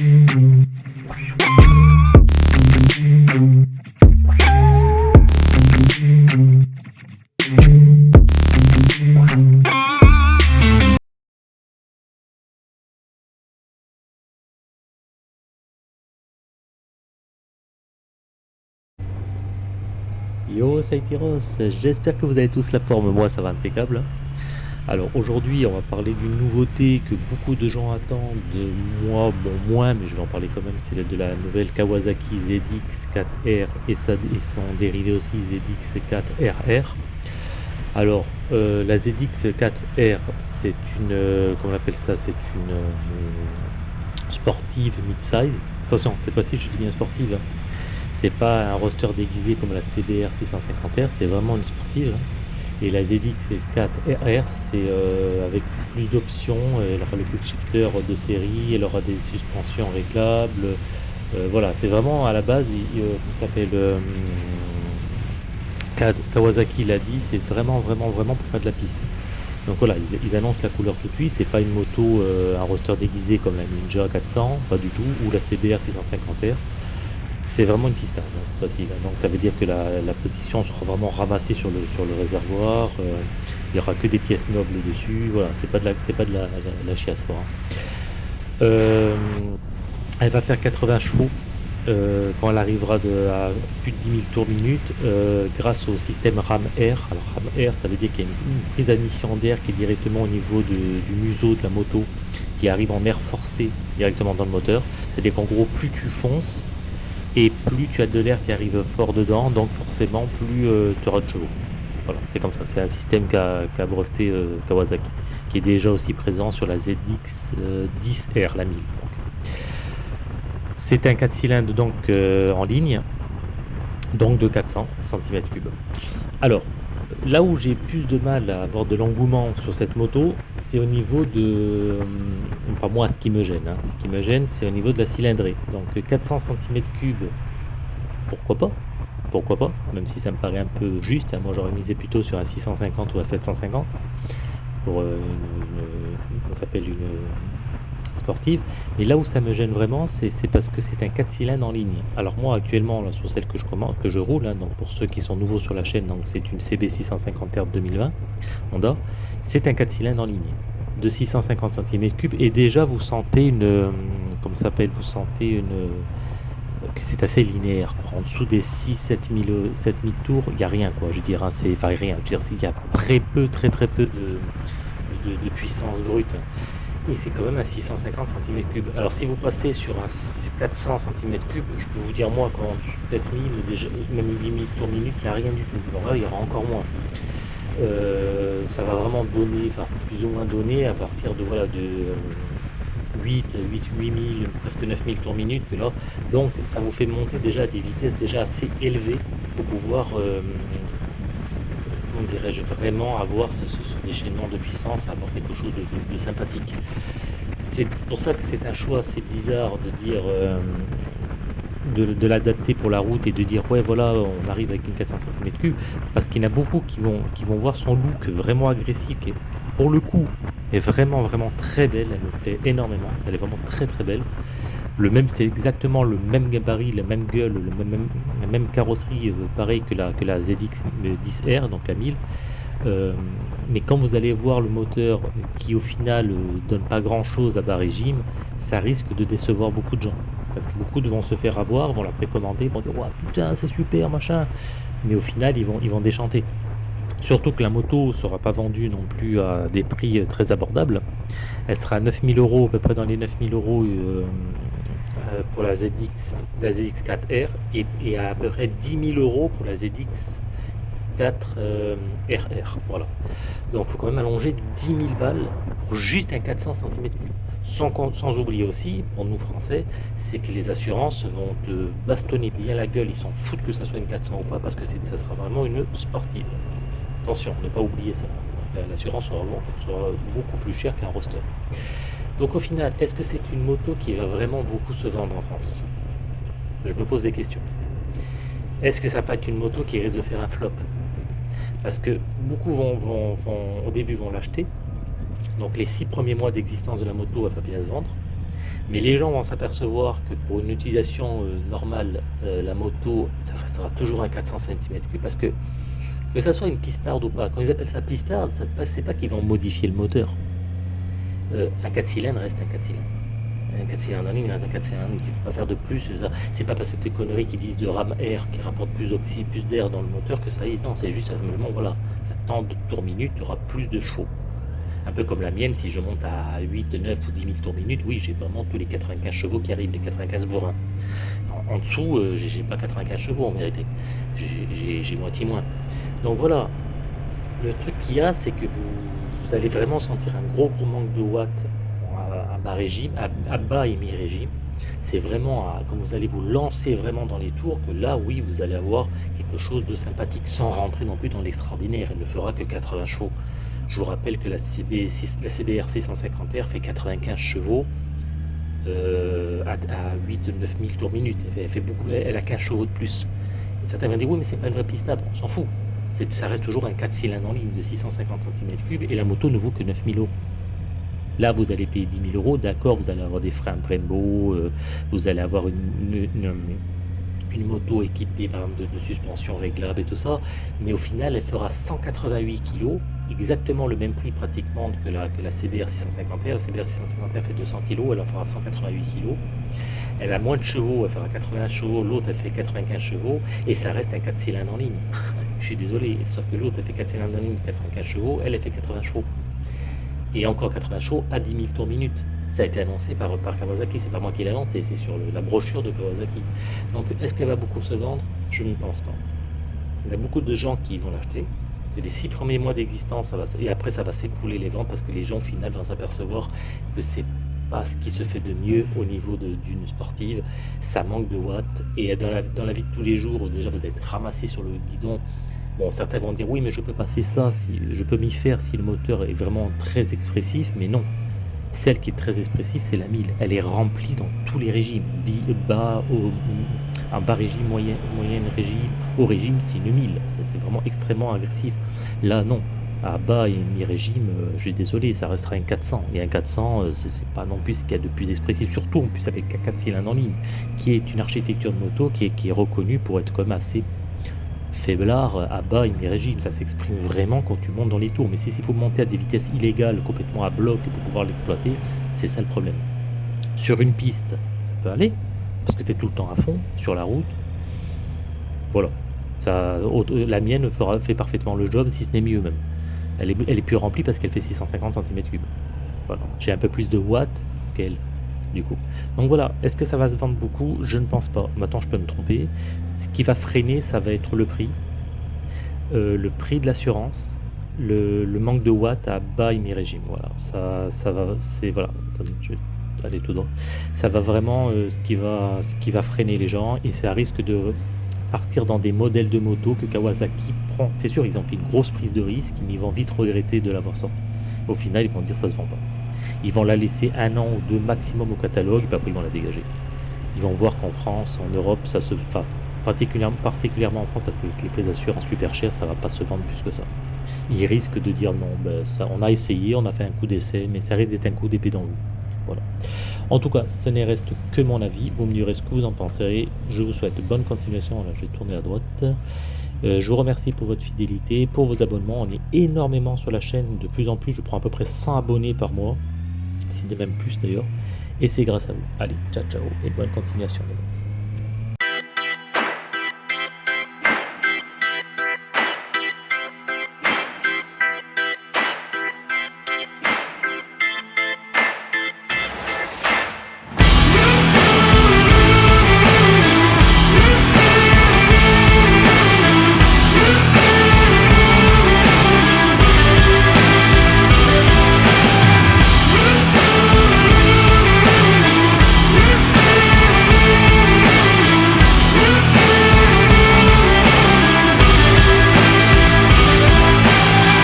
Yo Saitiros, j'espère que vous avez tous la forme, moi ça va impeccable. Alors aujourd'hui on va parler d'une nouveauté que beaucoup de gens attendent, moi bon moins mais je vais en parler quand même, c'est de la nouvelle Kawasaki ZX4R et, son dérivé aussi ZX4RR. Alors euh, la ZX4R c'est une, euh, ça, c'est une euh, sportive mid-size. Attention cette fois-ci je dis bien sportive. Hein c'est pas un roster déguisé comme la CBR 650R, c'est vraiment une sportive. Et la ZX4RR, c'est euh, avec plus d'options, elle aura le quick shifter de série, elle aura des suspensions réglables. Euh, voilà, c'est vraiment à la base, il, s'appelle euh, Kawasaki l'a dit, c'est vraiment vraiment vraiment pour faire de la piste. Donc voilà, ils, annoncent la couleur tout de suite, c'est pas une moto, un roster déguisé comme la Ninja 400, pas du tout, ou la CBR 650R. C'est vraiment une piste facile. Donc ça veut dire que la, position sera vraiment ramassée sur le, sur le réservoir. Euh, il n'y aura que des pièces nobles dessus. Voilà, c'est pas de la, pas de la, chiasse quoi. Hein. Euh, elle va faire 80 chevaux euh, quand elle arrivera de, à plus de 10 000 tours minute grâce au système RAM Air. Alors RAM Air, ça veut dire qu'il y a une, prise d'admission d'air qui est directement au niveau du museau de la moto qui arrive en air forcé directement dans le moteur. C'est-à-dire qu'en gros, plus tu fonces, et plus tu as de l'air qui arrive fort dedans, donc forcément plus euh, tu auras de chevaux. Voilà, c'est comme ça, c'est un système qu'a breveté euh, Kawasaki, qui est déjà aussi présent sur la ZX 10R, euh, la 1000. C'est un 4 cylindres donc en ligne, donc de 400 cm3. Alors, Là où j'ai plus de mal à avoir de l'engouement sur cette moto, c'est au niveau de... Pas moi, ce qui me gêne. Hein. Ce qui me gêne, c'est au niveau de la cylindrée. Donc 400 cm3, pourquoi pas? Pourquoi pas? Même si ça me paraît un peu juste. Hein. Moi, j'aurais misé plutôt sur un 650 ou un 750 pour euh, une, s'appelle une Mais là où ça me gêne vraiment, c'est parce que c'est un 4 cylindres en ligne. Alors moi actuellement, là, sur celle que je, commande, que je roule, hein, donc pour ceux qui sont nouveaux sur la chaîne, donc c'est une CB650R 2020 Honda, c'est un 4 cylindres en ligne de 650 cm3 et déjà vous sentez une, euh, comme ça s'appelle, vous sentez une euh, que c'est assez linéaire quoi. en dessous des 6 7000 7000 tours il n'y a rien quoi. Je veux dire hein, c'est enfin rien. Je veux dire il y a très peu très très peu de puissance brute c'est quand même à 650 cm3. Alors si vous passez sur un 400 cm3, je peux vous dire moi qu'en dessous de 7000, déjà, même 8000 tours minute, il n'y a rien du tout. Alors là, il y aura encore moins. Euh, ça va vraiment donner, enfin plus ou moins donner à partir de voilà de 8, 8, 8000, presque 9000 tours minute. Donc ça vous fait monter déjà à des vitesses déjà assez élevées pour pouvoir euh, dirais-je, vraiment avoir ce, déchaînement de puissance, avoir quelque chose de, sympathique. C'est pour ça que c'est un choix assez bizarre de dire, euh, de, l'adapter pour la route et de dire, ouais, voilà, on arrive avec une 400 cm3, parce qu'il y en a beaucoup qui vont, qui vont voir son look vraiment agressif, qui pour le coup est vraiment, vraiment très belle, elle me plaît énormément, elle est vraiment très, très belle. Le même, c'est exactement le même gabarit, la même gueule, le même, la même carrosserie, euh, pareil que la, que la ZX 10R, donc la 1000. Euh, mais quand vous allez voir le moteur qui au final euh, donne pas grand chose à bas régime, ça risque de décevoir beaucoup de gens. Parce que beaucoup vont se faire avoir, vont la précommander, vont dire putain c'est super machin. Mais au final ils vont, ils vont déchanter. Surtout que la moto sera pas vendue non plus à des prix très abordables. Elle sera à 9000 euros, à peu près dans les 9000 euros euh, pour la ZX, la ZX4R et, à, peu près 10 000 euros pour la ZX 4 RR. Voilà. Donc il faut quand même allonger 10 000 balles pour juste un 400 cm3. Sans, sans oublier aussi, pour nous français, c'est que les assurances vont te bastonner bien la gueule. Ils s'en foutent que ça soit une 400 ou pas parce que ça sera vraiment une sportive. Attention, ne pas oublier ça. L'assurance sera, sera beaucoup plus chère qu'un roster. Donc au final, est-ce que c'est une moto qui va vraiment beaucoup se vendre en France? Je me pose des questions. Est-ce que ça va pas être une moto qui risque de faire un flop? Parce que beaucoup vont, au début vont l'acheter. Donc les six premiers mois d'existence de la moto, elle va bien se vendre. Mais les gens vont s'apercevoir que pour une utilisation euh, normale, euh, la moto, ça restera toujours un 400 cm3 parce que que ça soit une pistarde ou pas, quand ils appellent ça pistarde, c'est pas qu'ils vont modifier le moteur. Euh, un 4 cylindres reste un 4 cylindres. Un 4 cylindres en ligne reste un 4 cylindres tu ne peux pas faire de plus. C'est pas parce que tes conneries qui disent de ram air qui rapporte plus d'oxy, plus d'air dans le moteur que ça y est. Non, c'est juste simplement, voilà, tant de tours minute, tu auras plus de chevaux. Un peu comme la mienne, si je monte à 8, 9 ou 10 000 tours minute, oui, j'ai vraiment tous les 95 chevaux qui arrivent, les 95 bourrins. En, dessous, euh, j'ai pas 95 chevaux en vérité. J'ai moitié moins. Donc voilà, le truc qu'il y a, c'est que vous, allez vraiment sentir un gros gros manque de watts à, bas régime, à, bas et mi-régime. C'est vraiment quand vous allez vous lancer vraiment dans les tours que là, oui, vous allez avoir quelque chose de sympathique sans rentrer non plus dans l'extraordinaire. Elle ne fera que 80 chevaux. Je vous rappelle que la, CB, la CBR 650R fait 95 chevaux euh, à, 8 9 000 tours minute. Elle, fait beaucoup, elle a 15 chevaux de plus. certains vont dire oui, mais c'est pas une vraie pistade. On s'en fout ça reste toujours un 4 cylindres en ligne de 650 cm3 et la moto ne vaut que 9000 euros. Là, vous allez payer 10 000 euros, d'accord, vous allez avoir des freins Brembo, euh, vous allez avoir une, moto équipée de, suspension réglable et tout ça, mais au final, elle fera 188 kg, exactement le même prix pratiquement que la, que la CBR 650R. La CBR 650R fait 200 kg, elle en fera 188 kg. Elle a moins de chevaux, elle fera 80 chevaux, l'autre elle fait 95 chevaux, et ça reste un 4 cylindres en ligne. Je suis désolé, sauf que l'autre fait 4 cylindres ligne, 95 chevaux, elle, elle fait 80 chevaux. Et encore 80 chevaux à 10 000 tours minute. Ça a été annoncé par, par Kawasaki, c'est pas moi qui l'invente, c'est sur la brochure de Kawasaki. Donc est-ce qu'elle va beaucoup se vendre? Je ne pense pas. Il y a beaucoup de gens qui vont l'acheter. C'est les six premiers mois d'existence, et après ça va s'écrouler les ventes parce que les gens au final vont s'apercevoir que c'est pas ce qui se fait de mieux au niveau d'une sportive. Ça manque de watts. Et dans la, dans la vie de tous les jours, déjà vous êtes ramassé sur le guidon. Bon, certains vont dire oui, mais je peux passer ça, si, je peux m'y faire si le moteur est vraiment très expressif, mais non. Celle qui est très expressive, c'est la 1000. Elle est remplie dans tous les régimes. Bas, au, un bas régime, moyen, régime, au régime, c'est une 1000. C'est vraiment extrêmement agressif. Là, non à bas et mi-régime, euh, je suis désolé, ça restera un 400. Et un 400, euh, c'est pas non plus ce qu'il y a de plus expressif, surtout en plus avec un 4 cylindres en ligne, qui est une architecture de moto qui est reconnue pour être comme assez faiblard à bas et mi-régime. Ça s'exprime vraiment quand tu montes dans les tours. Mais si il faut monter à des vitesses illégales, complètement à bloc pour pouvoir l'exploiter, c'est ça le problème. Sur une piste, ça peut aller, parce que tu es tout le temps à fond, sur la route. Voilà. Ça, la mienne fera, fait parfaitement le job, si ce n'est mieux même. Elle est, plus remplie parce qu'elle fait 650 cm3. Voilà. J'ai un peu plus de watts qu'elle, du coup. Donc voilà, est-ce que ça va se vendre beaucoup? Je ne pense pas. Maintenant, je peux me tromper. Ce qui va freiner, ça va être le prix. Euh, le prix de l'assurance, le, manque de watts à bas et mi-régime. Voilà, ça, va, c'est voilà. Attendez, je vais aller tout droit. Ça va vraiment euh, ce qui va, ce qui va freiner les gens et ça risque de partir dans des modèles de moto que Kawasaki prend. C'est sûr, ils ont fait une grosse prise de risque, mais ils vont vite regretter de l'avoir sorti. Au final, ils vont dire ça se vend pas. Ils vont la laisser un an ou deux maximum au catalogue, et puis après ils vont la dégager. Ils vont voir qu'en France, en Europe, ça se. Enfin, particulièrement, particulièrement en France, parce que les prix d'assurance super chers, ça va pas se vendre plus que ça. Ils risquent de dire non, ben, ça, on a essayé, on a fait un coup d'essai, mais ça risque d'être un coup d'épée dans l'eau. Voilà. En tout cas, ce n'est reste que mon avis. Vous me direz ce que vous en pensez. Je vous souhaite bonne continuation. Je vais tourner à droite. Euh, je vous remercie pour votre fidélité, pour vos abonnements. On est énormément sur la chaîne. De plus en plus, je prends à peu près 100 abonnés par mois. Si de même plus d'ailleurs. Et c'est grâce à vous. Allez, ciao ciao et bonne continuation.